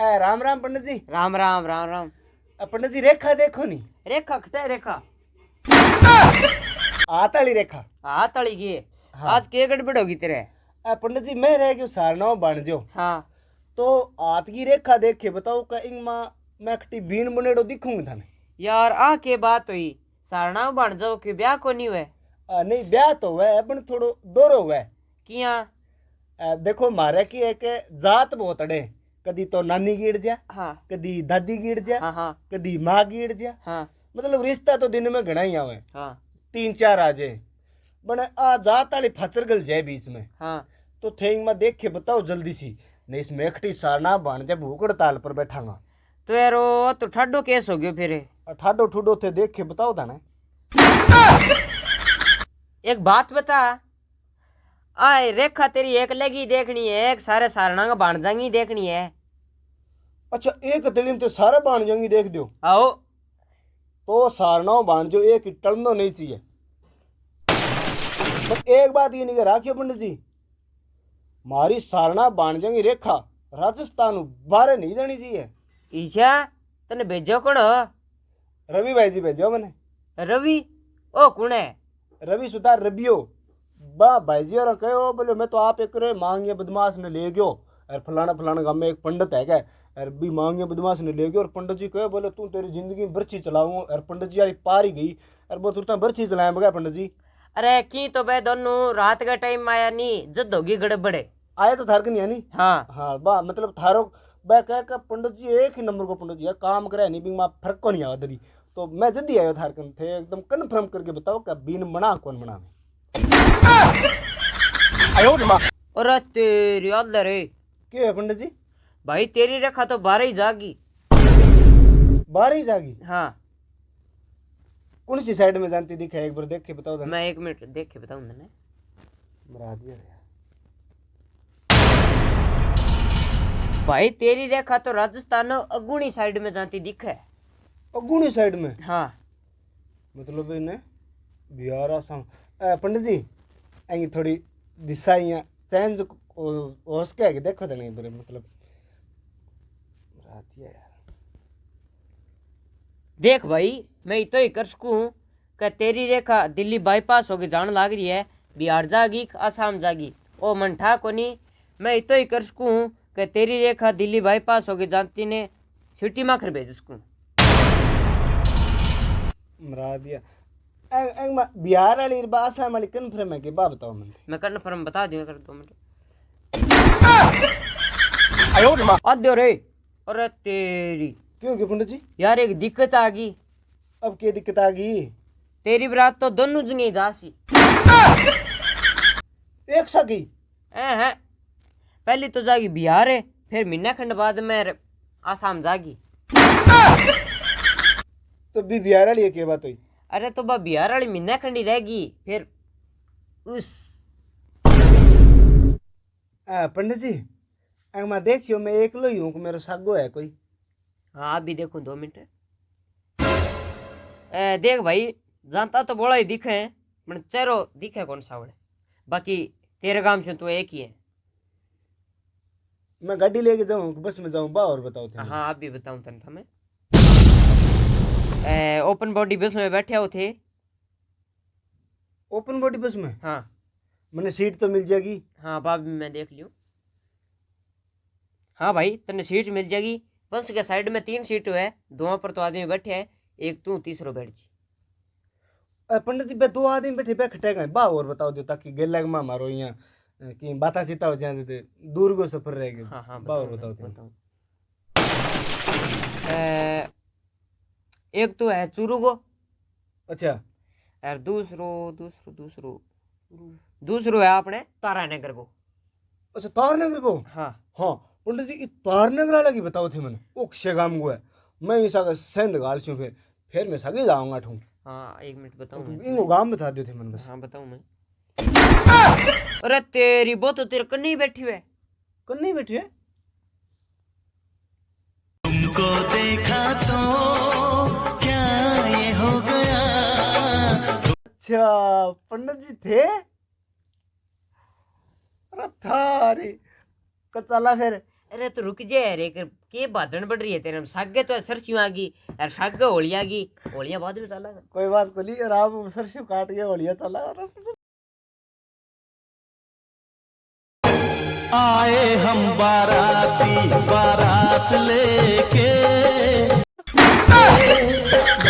ए, राम राम पंडित जी राम राम राम राम। पंडित जी रेखा देखो नी। रेखा खटे रेखा? आताली रेखा। हाथ तली गई हाँ। आज के गड़बड़ होगी तेरे? पंडित जी मैं रह गयो सारनाव बन जो। हाँ। तो आत की रेखा देखे बताओ का इंग माँ मैं खटी बीन बनेड़ो दिखूँगी थाने? यार आ के बात हुई। सारना बन जाओ कि ब्याह को नहीं हुए नहीं ब्याह तो हुआ है पण थोड़ो दोरो हुआ है किया देखो मारे की एक जात बहुत अड़े। कदी तो नानी गिर जा हाँ कदी दादी गिर जा हाँ हाँ कदी माँ गिर जा हाँ। मतलब रिश्ता तो दिन में घना ही आवे। हाँ। तीन चार आ जाए। बने आ जात वाली फचर गल जाए बीच में। हाँ। तो थेंग में देख के बताओ जल्दी सी नहीं इसमें एकटी सारना बन जा भूख हड़ताल पर बैठांगा। तो यार वो तो ठाडो केस हो गयो फिर। ठाडो ठुडो थे देख के बताओ था ना एक बात बता आए रेखा तेरी एक लगी देखनी है एक सारे सारणा का बन जाएँगी देखनी है। अच्छा एक दिलिम तो सारे बन जाएँगी देख दो आओ। तो सारना बन जो एक टलनो नहीं चाहिए। पर एक बात ये नहीं कह राखियो पंडित जी मारी सारना बन जाएँगी रेखा राजस्थान बाहर नहीं जानी चाहिए। ईशा तने भेजो कौन? रवि भाई जी भेजो मैंने। रवि? ओ कौन है? रवि सुतार रबियो। बा भाई जी और कहो बोले मैं तो आप एक रे मांगिए बदमाश ने ले गयो। और फलाना फलाना गाँव में एक पंडित है क्या? और भी मांगिए बदमाश ने ले गयो और पंडित जी कहे बोले तू तेरी ज़िंदगी में बर्ची चलाऊं और पंडित जी यारी पार ही गई और वो तुरंत बर्ची चलाए बगैर पंडित जी। अरे की तो बे दोनों रात का टाइम आया नहीं जद होगी गड़बड़े। आए तो थार नहीं नहीं हाँ। हाँ बा मतलब थारो बा कह का पंडित जी एक ही नंबर को पंडित जी काम करे नहीं भी माँ फ़र्क को नहीं आवा दरी तो मैं जल्दी आयो थार कन थे एकदम कन्फर्म करके बताओ क्या बीन बना कौन बना और तेरी अल्लाह रे। क्यों है पंडित जी? भाई तेरी रेखा तो बारह ही जागी। बाहर ही जागी? हाँ। कौन सी साइड में जानती दिखा? एक बार देख के बताओ मैं एक मिनट देख के बताऊँ मैंने। भाई तेरी रेखा तो राजस्थान अगुणी साइड में जाती दिखे। अगुणी साइड में? हाँ। मतलब इन्हें बिहार आसाम। पंडित जी आई थोड़ी दिशा यहाँ चेंज हो सके है कि देखो तो नहीं बरे मतलब यार। देख भाई मैं इतो ही कर सकूँ कि तेरी रेखा दिल्ली बाईपास होके जान लाग रही है बिहार जागी कि आसाम जागी। ओ मन ठा कोनी मैं इतो ही कर सकूँ कि तेरी रेखा दिल्ली बाईपास होके जानती ने सिटी में कर भेज सकूँ। मरा दिया। ए, ए, बिहार वाली बा आसाम वाली कन्फर्म है कि बा बताओ मैं मैं कन्फर्म बता दूँ कर दो मिनट। अद्यो रे अरे तेरी। क्यों क्यों पंडित जी? यार एक दिक्कत आ गई। अब क्या दिक्कत आ गई? तेरी बरात तो दोनों जगह जासी एक सा की? हैं हैं पहली तो जागी बिहार है फिर महीना खंड बाद में आसाम जागी। तो भी बिहार वाली है क्या बात हुई? अरे तो बा बिहार वाली महीना खंडी रहेगी फिर उस। पंडित जी मैं देखियो मैं एकलो ही हूँ मेरा सागो है कोई। हाँ आप भी देखो दो मिनट। देख भाई जानता तो बोला ही दिखे हैं चेहरो दिखे कौन सा बड़े बाकी तेरे काम से तो एक ही है। मैं गाड़ी लेके जाऊँ बस में जाऊँ बा और बताओ हाँ आप भी बताऊँ तन हमें ओपन बॉडी बस में बैठे हो थे। ओपन बॉडी बस में? हाँ। मैंने सीट तो मिल जाएगी। हाँ बाप भी मैं देख लियो हाँ भाई तने सीट मिल जाएगी। बस के साइड में तीन सीट है। दो पर तो आदमी बैठे हैं। एक तू तीसरो बैठ जी। पंडित जी दो आदमी बैठे बैठ खटेगा बा और बताओ जो ताकि गेला में मारो यहाँ। कि बाता चिता हो जाए तो दूर को सफ़र रहेगा हाँ हाँ बा और बताओ। ए, एक तो है चूरू को अच्छा। और दूसरो दूसरो दूसरो। दूसरो है अपने तारानगर को। अच्छा तारनगर को? हाँ। हाँ पंडित जी तारनगर वाला की बताओ थे मैंने। ओक्शे गाम को है? मैं इस आगे सेंध गाल छूँ फिर फिर मैं सगे जाऊँगा ठूँ। हाँ एक मिनट बताऊँ मैं। इनको गाँव बता दियो थे मैंने बस। हाँ बताऊँ मैं। अरे तेरी वो तो तेरे कन्नी बैठी है। कल नहीं बैठी है? तुमको देखा तो अच्छा पंडित जी थे? अरे था रे कचाला फिर। अरे तो रुक जा यार एक के बादन बढ़ रही है तेरे में सागे तो सरसियों आ गई यार सागे होली आ गई। होलियाँ बाद में चला। कोई बात को नहीं आराम सरसों काट के होलिया चला। आए हम बाराती बारात लेके।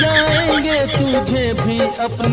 जाएँगे तुझे भी अपने।